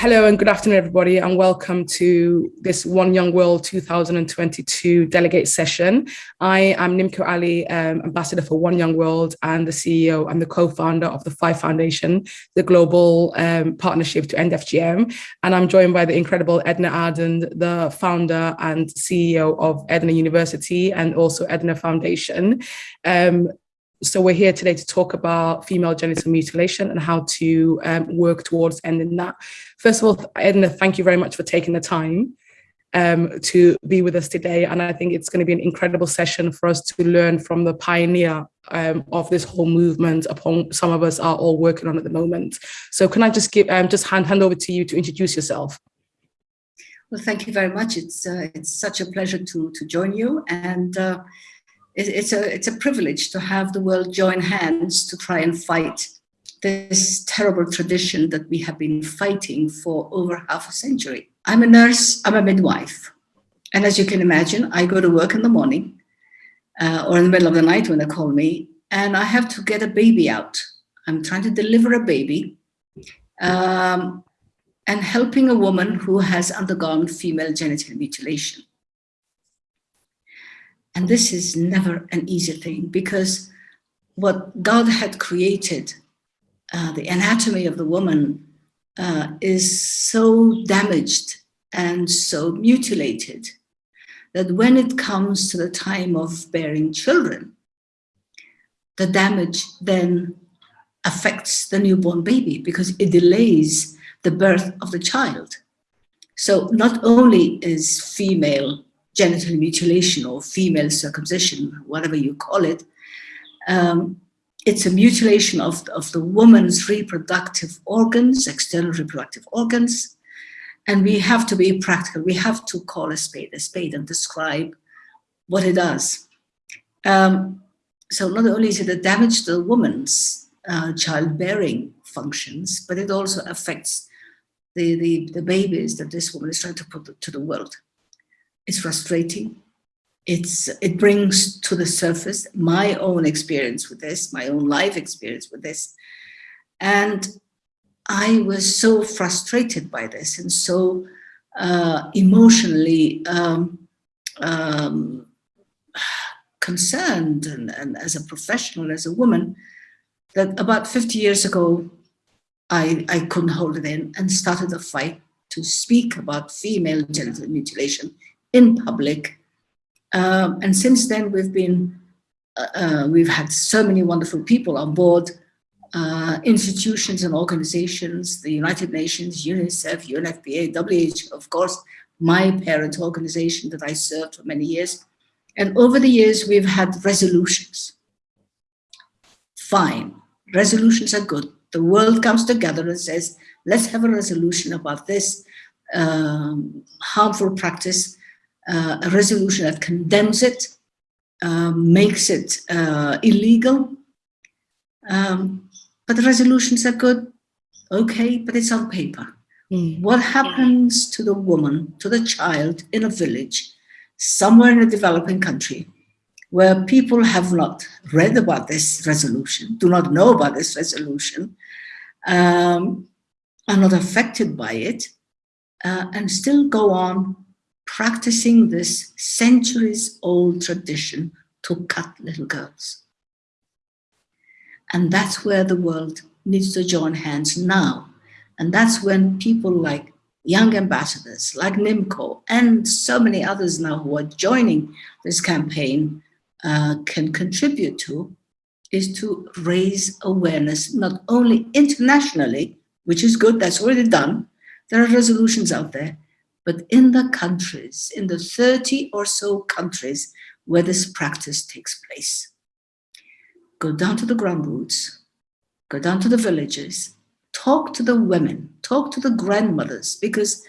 Hello and good afternoon, everybody, and welcome to this One Young World 2022 delegate session. I am Nimco Ali, um, ambassador for One Young World and the CEO and the co-founder of the Five Foundation, the global um, partnership to end FGM. And I'm joined by the incredible Edna Adan, the founder and CEO of Edna University and also Edna Foundation. Um, so we're here today to talk about female genital mutilation and how to um, work towards ending that. First of all, Edna, thank you very much for taking the time um, to be with us today. And I think it's going to be an incredible session for us to learn from the pioneer um, of this whole movement upon some of us are all working on at the moment. So can I just give um, just hand, hand over to you to introduce yourself? Well, thank you very much. It's uh, it's such a pleasure to to join you and uh, it's a, it's a privilege to have the world join hands to try and fight this terrible tradition that we have been fighting for over half a century. I'm a nurse, I'm a midwife. And as you can imagine, I go to work in the morning uh, or in the middle of the night when they call me, and I have to get a baby out. I'm trying to deliver a baby um, and helping a woman who has undergone female genital mutilation. And this is never an easy thing because what God had created, uh, the anatomy of the woman, uh, is so damaged and so mutilated that when it comes to the time of bearing children, the damage then affects the newborn baby because it delays the birth of the child. So not only is female genital mutilation or female circumcision, whatever you call it, um, it's a mutilation of, of the woman's reproductive organs, external reproductive organs, and we have to be practical. We have to call a spade a spade and describe what it does. Um, so not only is it a damage to the woman's uh, childbearing functions, but it also affects the, the, the babies that this woman is trying to put to the world. It's frustrating. It's, it brings to the surface my own experience with this, my own life experience with this. And I was so frustrated by this and so uh, emotionally um, um, concerned and, and as a professional, as a woman, that about 50 years ago, I, I couldn't hold it in and started a fight to speak about female genital mutilation in public. Um, and since then, we've been, uh, uh, we've had so many wonderful people on board, uh, institutions and organizations, the United Nations, UNICEF, UNFPA, WHO, of course, my parent organization that I served for many years. And over the years, we've had resolutions. Fine, resolutions are good. The world comes together and says, let's have a resolution about this um, harmful practice uh, a resolution that condemns it, um, makes it uh, illegal. Um, but the resolutions are good, okay, but it's on paper. Mm. What happens to the woman, to the child in a village, somewhere in a developing country, where people have not read about this resolution, do not know about this resolution, um, are not affected by it, uh, and still go on practicing this centuries old tradition to cut little girls. And that's where the world needs to join hands now. And that's when people like young ambassadors like Nimco and so many others now who are joining this campaign uh, can contribute to is to raise awareness, not only internationally, which is good, that's already done. There are resolutions out there, but in the countries, in the 30 or so countries where this practice takes place. Go down to the ground roots, go down to the villages, talk to the women, talk to the grandmothers, because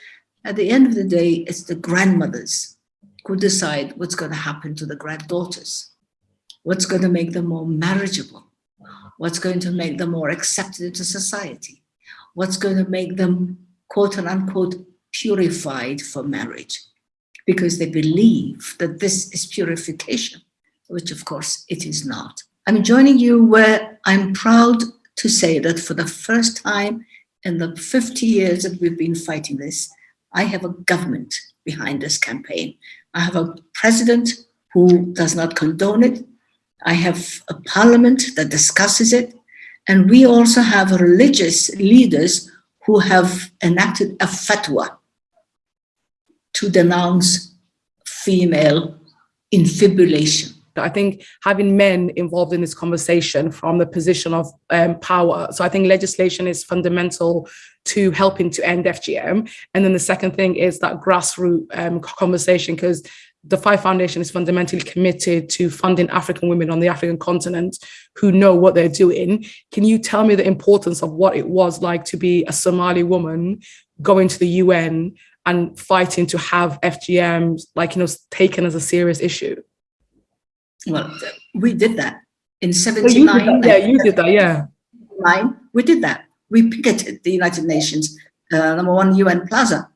at the end of the day, it's the grandmothers who decide what's going to happen to the granddaughters, what's going to make them more marriageable, what's going to make them more accepted into society, what's going to make them quote and unquote purified for marriage because they believe that this is purification, which of course it is not. I'm joining you where I'm proud to say that for the first time in the 50 years that we've been fighting this, I have a government behind this campaign. I have a president who does not condone it. I have a parliament that discusses it. And we also have religious leaders who have enacted a fatwa to denounce female infibulation. I think having men involved in this conversation from the position of um, power. So I think legislation is fundamental to helping to end FGM. And then the second thing is that grassroots um, conversation, because the Five Foundation is fundamentally committed to funding African women on the African continent who know what they're doing. Can you tell me the importance of what it was like to be a Somali woman going to the UN and fighting to have FGM like, you know, taken as a serious issue? Well, we did that in 79. yeah, you did that, yeah. We did that. We picketed the United Nations, uh, number one UN Plaza.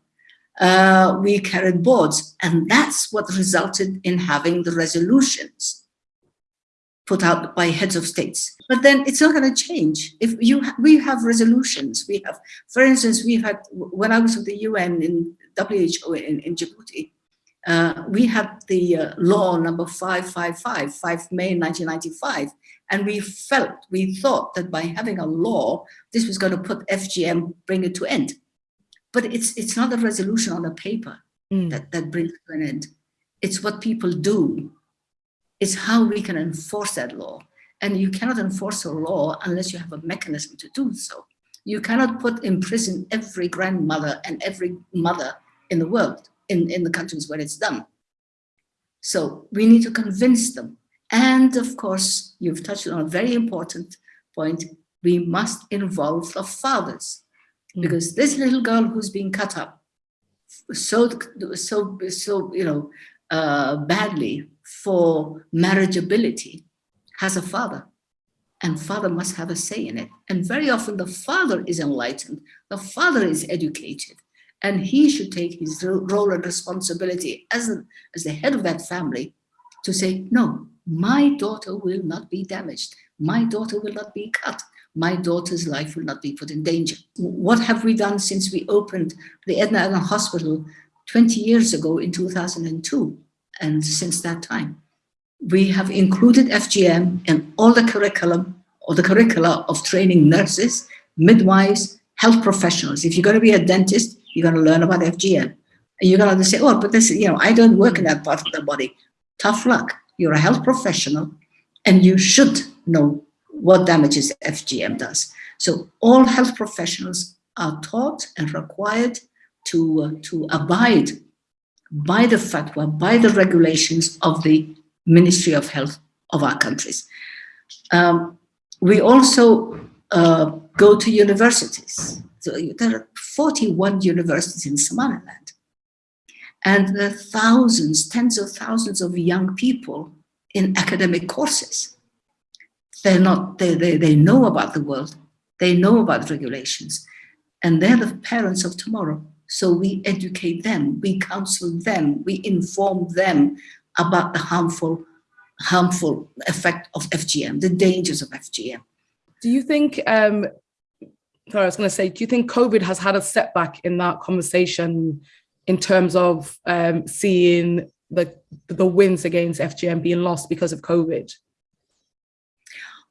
Uh, we carried boards, and that's what resulted in having the resolutions put out by heads of states. But then it's not going to change. If you ha we have resolutions, we have, for instance, we had when I was with the UN in WHO in, in Djibouti, uh, we had the uh, law number 555, 5 May 1995, and we felt, we thought that by having a law, this was going to put FGM, bring it to end. But it's, it's not a resolution on a paper mm. that, that brings it to an end. It's what people do. It's how we can enforce that law. And you cannot enforce a law unless you have a mechanism to do so. You cannot put in prison every grandmother and every mother in the world in, in the countries where it's done. So we need to convince them. And of course, you've touched on a very important point. We must involve the fathers mm. because this little girl who's being cut up so, so, so, you know, uh, badly for marriageability has a father and father must have a say in it. And very often the father is enlightened, the father is educated, and he should take his role and responsibility as, as the head of that family to say, no, my daughter will not be damaged. My daughter will not be cut. My daughter's life will not be put in danger. What have we done since we opened the Edna Adan Hospital 20 years ago in 2002? And since that time, we have included FGM in all the curriculum or the curricula of training nurses, midwives, health professionals. If you're going to be a dentist, you're going to learn about FGM. And you're going to say, oh, but this, you know, I don't work in that part of the body. Tough luck. You're a health professional and you should know what damages FGM does. So all health professionals are taught and required to, uh, to abide by the fatwa, by the regulations of the Ministry of Health of our countries. Um, we also uh, go to universities So there are 41 universities in Somaliland. And there are thousands, tens of thousands of young people in academic courses. They're not, they, they, they know about the world, they know about regulations, and they're the parents of tomorrow. So we educate them, we counsel them, we inform them about the harmful, harmful effect of FGM, the dangers of FGM. Do you think um, sorry, I was going to say, do you think COVID has had a setback in that conversation in terms of um, seeing the the wins against FGM being lost because of COVID?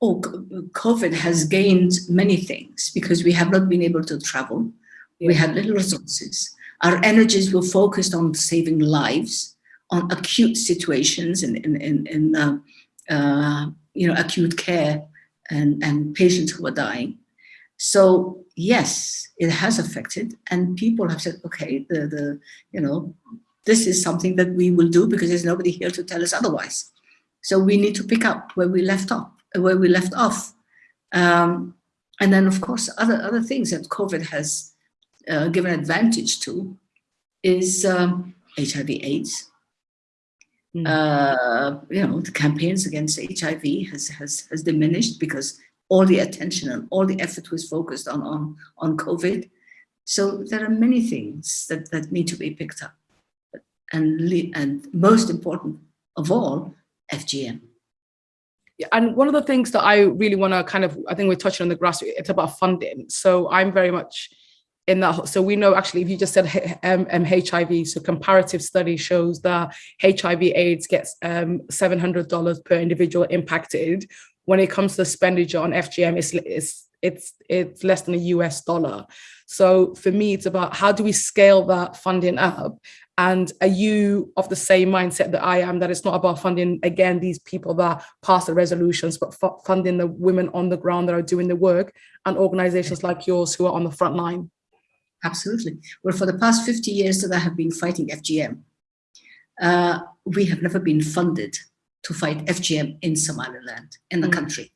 Oh, COVID has gained many things because we have not been able to travel. We had little resources. Our energies were focused on saving lives, on acute situations in, in, in, in uh, uh, you know, acute care and, and patients who are dying. So yes, it has affected and people have said, okay, the, the, you know, this is something that we will do because there's nobody here to tell us otherwise. So we need to pick up where we left off, where we left off. Um, and then of course, other, other things that COVID has uh, given advantage to is um, HIV AIDS. Mm. Uh, you know, the campaigns against HIV has, has, has diminished because all the attention and all the effort was focused on, on, on COVID. So there are many things that, that need to be picked up. And, and most important of all, FGM. Yeah, and one of the things that I really want to kind of, I think we're touching on the grassroots, it's about funding. So I'm very much in that. So we know actually, if you just said um, um, HIV, so comparative study shows that HIV AIDS gets um, $700 per individual impacted. When it comes to expenditure on FGM, it's, it's, it's, it's less than a US dollar. So for me, it's about how do we scale that funding up and are you of the same mindset that I am, that it's not about funding, again, these people that pass the resolutions, but funding the women on the ground that are doing the work and organizations like yours who are on the front line? Absolutely. Well, for the past 50 years that I have been fighting FGM, uh, we have never been funded to fight FGM in Somaliland, in the mm. country.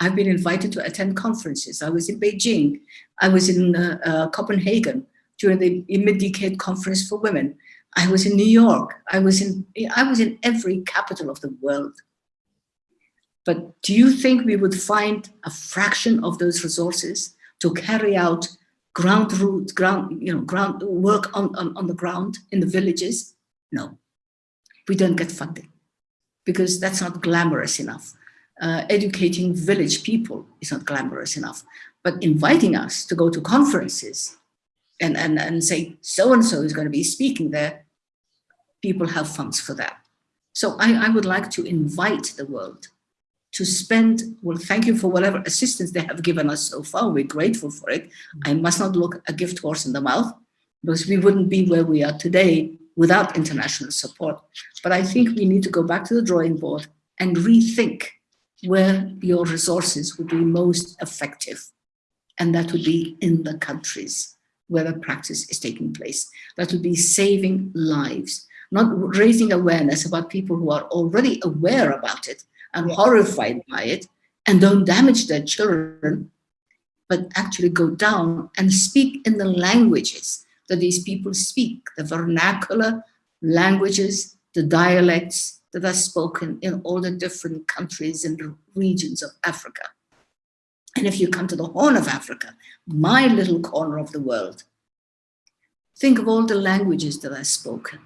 I've been invited to attend conferences. I was in Beijing. I was in uh, uh, Copenhagen during the mid-decade conference for women. I was in New York. I was in, I was in every capital of the world. But do you think we would find a fraction of those resources to carry out ground root, ground, you know, ground work on, on, on the ground in the villages? No, we don't get funding because that's not glamorous enough. Uh, educating village people is not glamorous enough, but inviting us to go to conferences and, and, and say, so-and-so is going to be speaking there, people have funds for that. So I, I would like to invite the world to spend, well, thank you for whatever assistance they have given us so far. We're grateful for it. Mm-hmm. I must not look a gift horse in the mouth because we wouldn't be where we are today without international support. But I think we need to go back to the drawing board and rethink where your resources would be most effective. And that would be in the countries where the practice is taking place. That would be saving lives, not raising awareness about people who are already aware about it and horrified by it and don't damage their children, but actually go down and speak in the languages that these people speak, the vernacular languages, the dialects that are spoken in all the different countries and regions of Africa. And if you come to the Horn of Africa, my little corner of the world, think of all the languages that are spoken.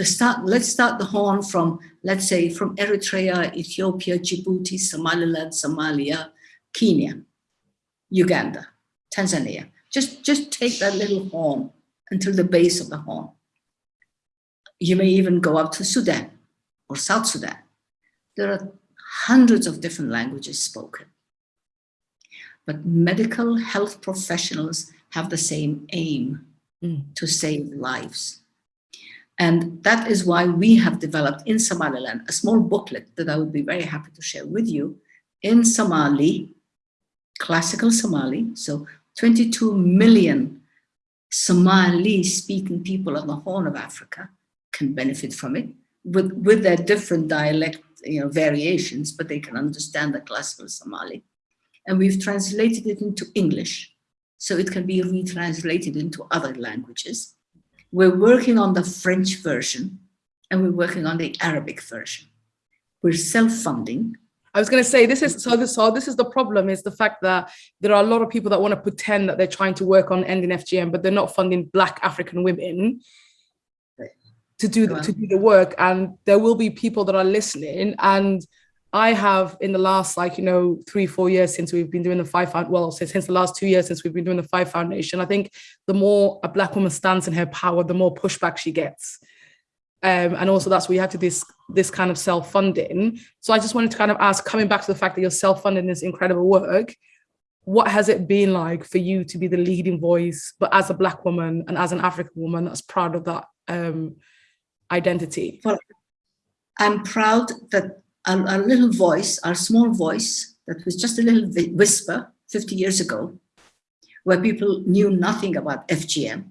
Start, let's start the Horn from, let's say, from Eritrea, Ethiopia, Djibouti, Somaliland, Somalia, Kenya, Uganda, Tanzania. Just, just take that little horn until the base of the horn. You may even go up to Sudan or South Sudan. There are hundreds of different languages spoken but medical health professionals have the same aim mm. to save lives. And that is why we have developed in Somaliland a small booklet that I would be very happy to share with you in Somali, classical Somali, so 22 million Somali speaking people on the Horn of Africa can benefit from it with, with their different dialect you know, variations, but they can understand the classical Somali. And we've translated it into English. So it can be retranslated into other languages. We're working on the French version and we're working on the Arabic version. We're self-funding. I was going to say this is so this so this is the problem is the fact that there are a lot of people that want to pretend that they're trying to work on ending FGM but they're not funding black African women to do the, to do the work and there will be people that are listening and I have in the last like, you know, three, four years since we've been doing the five, well, since, since the last two years since we've been doing the five foundation, I think the more a black woman stands in her power, the more pushback she gets. Um, and also that's where you have to this this kind of self-funding. So I just wanted to kind of ask, coming back to the fact that you're self-funding this incredible work, what has it been like for you to be the leading voice, but as a black woman and as an African woman that's proud of that um, identity? Well, I'm proud that our, our little voice, our small voice, that was just a little whisper 50 years ago, where people knew nothing about FGM,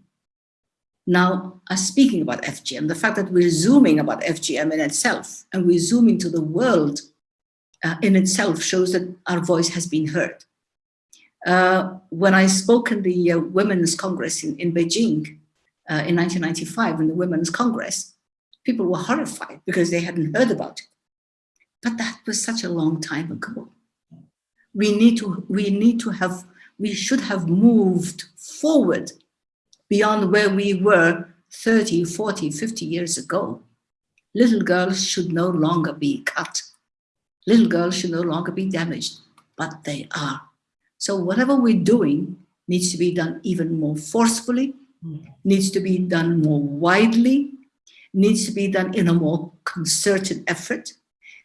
now are speaking about FGM. The fact that we're zooming about FGM in itself and we're zooming to the world uh, in itself shows that our voice has been heard. Uh, when I spoke in the uh, Women's Congress in, in Beijing uh, in 1995, in the Women's Congress, people were horrified because they hadn't heard about it. But that was such a long time ago. We need to, we need to have, we should have moved forward beyond where we were 30, 40, 50 years ago. Little girls should no longer be cut Little girls should no longer be damaged, but they are. So whatever we're doing needs to be done even more forcefully, needs to be done more widely, needs to be done in a more concerted effort,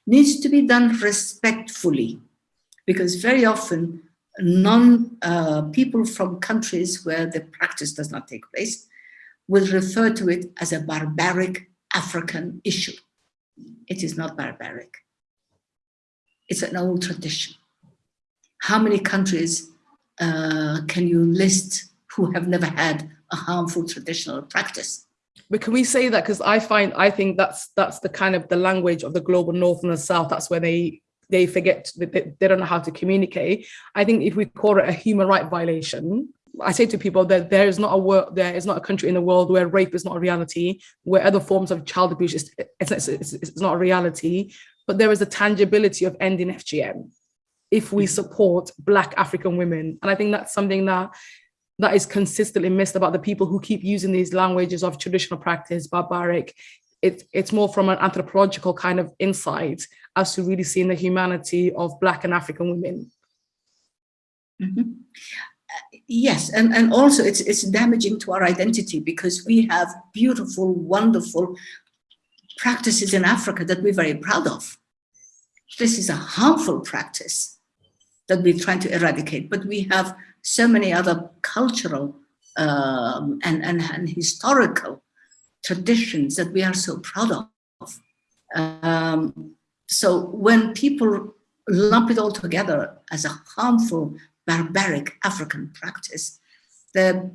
needs to be done respectfully, because very often non uh, people from countries where the practice does not take place will refer to it as a barbaric African issue. It is not barbaric. It's an old tradition. How many countries uh, can you list who have never had a harmful traditional practice? But can we say that? Because I find, I think that's that's the kind of the language of the global north and the south. That's where they they forget, they, they don't know how to communicate. I think if we call it a human right violation, I say to people that there is not a world, there is not a country in the world where rape is not a reality, where other forms of child abuse is it's, it's, it's, it's not a reality, but there is a tangibility of ending FGM if we hmm. support Black African women. And I think that's something that that is consistently missed about the people who keep using these languages of traditional practice, barbaric. It, it's more from an anthropological kind of insight as to really seeing the humanity of Black and African women. Mm -hmm. yes, and, and also it's, it's damaging to our identity because we have beautiful, wonderful practices in Africa that we're very proud of. This is a harmful practice that we're trying to eradicate, but we have so many other cultural um, and, and, and, historical traditions that we are so proud of. Um, so when people lump it all together as a harmful, barbaric African practice, the,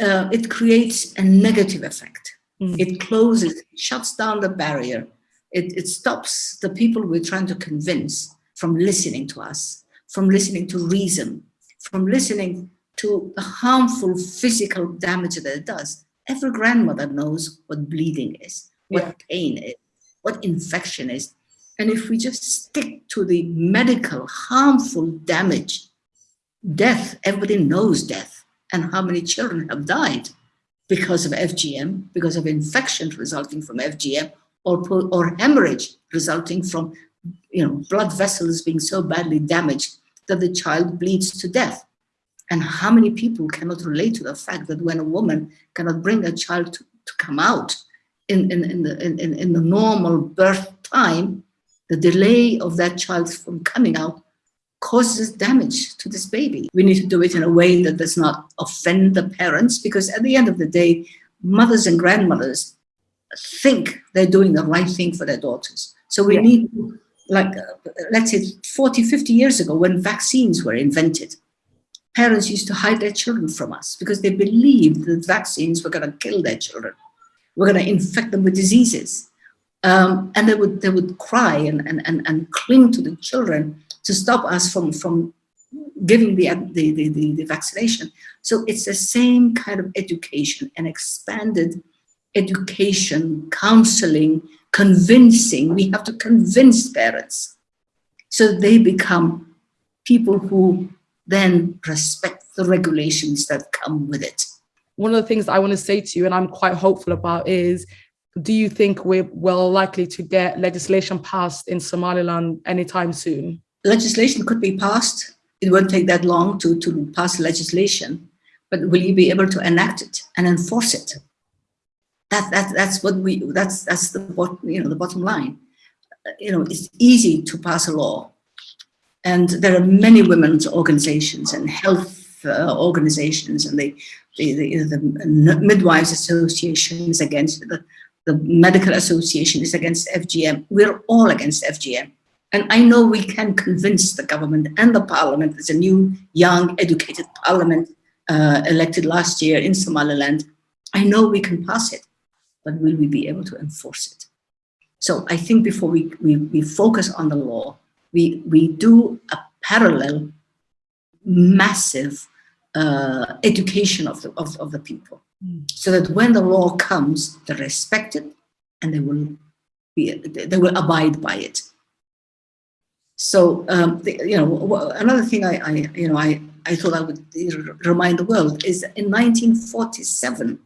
uh, it creates a negative effect. Mm. It closes, shuts down the barrier. It, it stops the people we're trying to convince from listening to us, from listening to reason, from listening to the harmful physical damage that it does. Every grandmother knows what bleeding is, what yeah. pain is, what infection is. And if we just stick to the medical harmful damage, death, everybody knows death and how many children have died because of FGM, because of infection resulting from FGM, or, or hemorrhage resulting from you know, blood vessels being so badly damaged that the child bleeds to death. And how many people cannot relate to the fact that when a woman cannot bring a child to, to come out in, in, in, the, in, in the normal birth time, the delay of that child from coming out causes damage to this baby. We need to do it in a way that does not offend the parents because at the end of the day, mothers and grandmothers think they're doing the right thing for their daughters. So we yeah. need like, uh, let's say 40, 50 years ago when vaccines were invented, parents used to hide their children from us because they believed that vaccines were going to kill their children. We're going to infect them with diseases. Um, and they would, they would cry and, and, and, and cling to the children to stop us from, from giving the, the, the, the, the vaccination. So it's the same kind of education, and expanded education, counseling, convincing. We have to convince parents so they become people who then respect the regulations that come with it. One of the things I want to say to you, and I'm quite hopeful about, is do you think we're well likely to get legislation passed in Somaliland anytime soon? Legislation could be passed. It won't take that long to, to pass legislation, but will you be able to enact it and enforce it? That, that, that's what we, that's, that's the, you know, the bottom line. You know, it's easy to pass a law. And there are many women's organizations and health uh, organizations and the, the, the, the midwives associations against the, the medical association is against FGM. We're all against FGM. And I know we can convince the government and the parliament, there's a new, young, educated parliament uh, elected last year in Somaliland. I know we can pass it but will we be able to enforce it? So I think before we, we, we focus on the law, we, we do a parallel massive uh, education of the, of, of the people mm. so that when the law comes, they respect it and they will be, they will abide by it. So, um, the, you know, another thing I, I, you know, I, I thought I would remind the world is in 1947,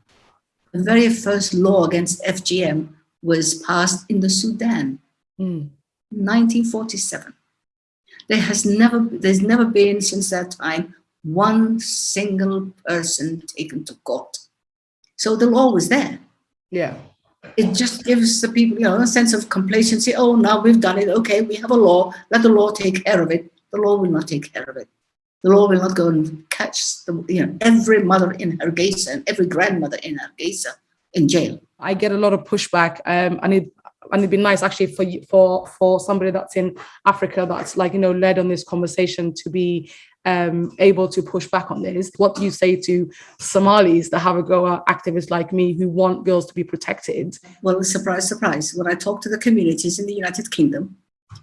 the very first law against FGM was passed in the Sudan. Mm. 1947. There has never, there's never been since that time one single person taken to court. So the law was there. Yeah. It just gives the people, you know, a sense of complacency. Oh, now we've done it. Okay, we have a law. Let the law take care of it. The law will not take care of it. The law will not go and catch the, you know, every mother in Hargeisa and every grandmother in Hargeisa in jail. I get a lot of pushback, um, and it and it'd be nice actually for you, for for somebody that's in Africa that's like you know led on this conversation to be um, able to push back on this. What do you say to Somalis that have a go at activists like me who want girls to be protected? Well, surprise, surprise. When I talk to the communities in the United Kingdom,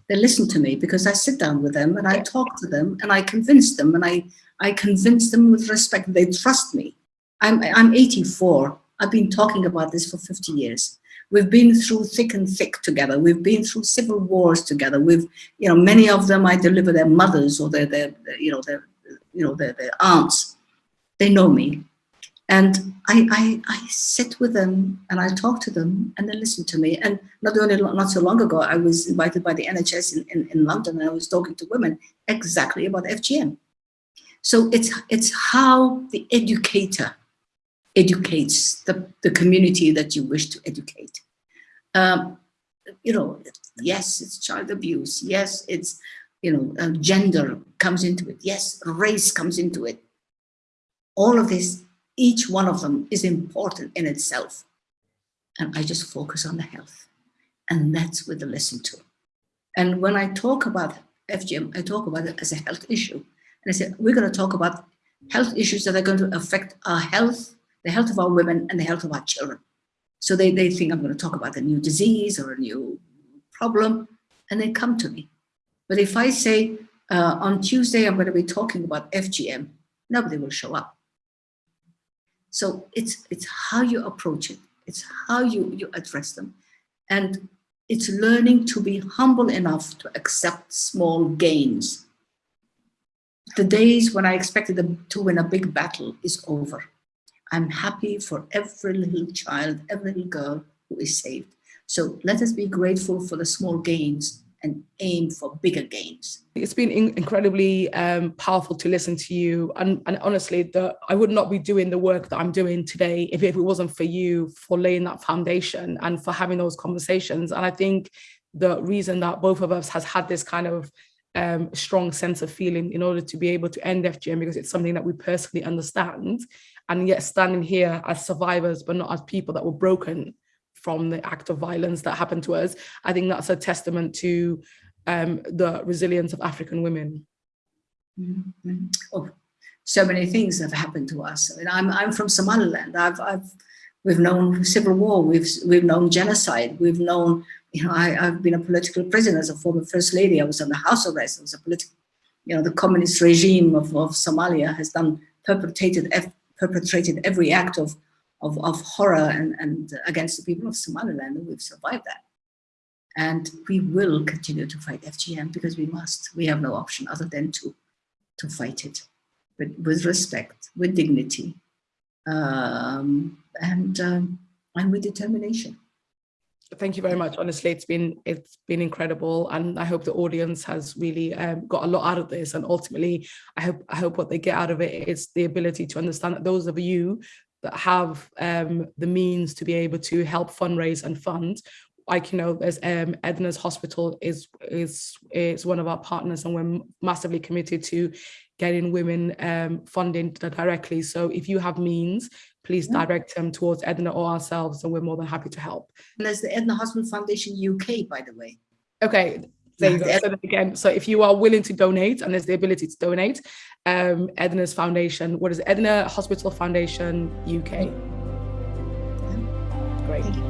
they listen to me because I sit down with them and I talk to them and I convince them and I, I convince them with respect. They trust me. I'm, I'm 84. I've been talking about this for 50 years. We've been through thick and thick together. We've been through civil wars together. We've, you know, many of them I deliver their mothers or their, their, their you know, their, you know, their, their aunts. They know me. And I, I, I sit with them and I talk to them and they listen to me. And not only not so long ago, I was invited by the NHS in, in, in London and I was talking to women exactly about FGM. So it's, it's how the educator educates the, the community that you wish to educate. Um, you know, yes, it's child abuse. Yes, it's, you know, uh, gender comes into it. Yes, race comes into it. All of this, each one of them is important in itself. And I just focus on the health. And that's what they listen to. And when I talk about FGM, I talk about it as a health issue. And I said, we're going to talk about health issues that are going to affect our health the health of our women and the health of our children. So they, they think I'm going to talk about a new disease or a new problem, and they come to me. But if I say, uh, on Tuesday, I'm going to be talking about FGM, nobody will show up. So it's, it's how you approach it. It's how you, you address them. And it's learning to be humble enough to accept small gains. The days when I expected them to win a big battle is over. I'm happy for every little child, every little girl who is saved. So let us be grateful for the small gains and aim for bigger gains. It's been in incredibly um, powerful to listen to you. And, and honestly, the, I would not be doing the work that I'm doing today if, if it wasn't for you for laying that foundation and for having those conversations. And I think the reason that both of us has had this kind of um, strong sense of feeling in order to be able to end FGM because it's something that we personally understand and yet standing here as survivors, but not as people that were broken from the act of violence that happened to us. I think that's a testament to um, the resilience of African women. Mm -hmm. Oh, so many things have happened to us. I mean, I'm, I'm from Somaliland. I've, I've, we've known civil war. We've, we've known genocide. We've known, you know, I, I've been a political prisoner as a former first lady. I was under house arrest. I was a political, you know, the communist regime of, of Somalia has done perpetrated perpetrated every act of, of, of horror and, and against the people of Somaliland, and we've survived that. And we will continue to fight FGM because we must. We have no option other than to, to fight it, but with respect, with dignity, um, and, um, and with determination. Thank you very much. Honestly it's been it's been incredible. And i hope the audience has really um, got a lot out of this. And ultimately i hope i hope what they get out of it is the ability to understand that those of you that have um, the means to be able to help fundraise and fund like you know there's um edna's hospital is is is one of our partners and we're massively committed to getting women um funding directly so if you have means please direct them towards Edna or ourselves, and we're more than happy to help. And there's the Edna Hospital Foundation UK, by the way. Okay, Again. So if you are willing to donate and there's the ability to donate, um, Edna's Foundation, what is it? Edna Hospital Foundation UK. Mm-hmm. Great.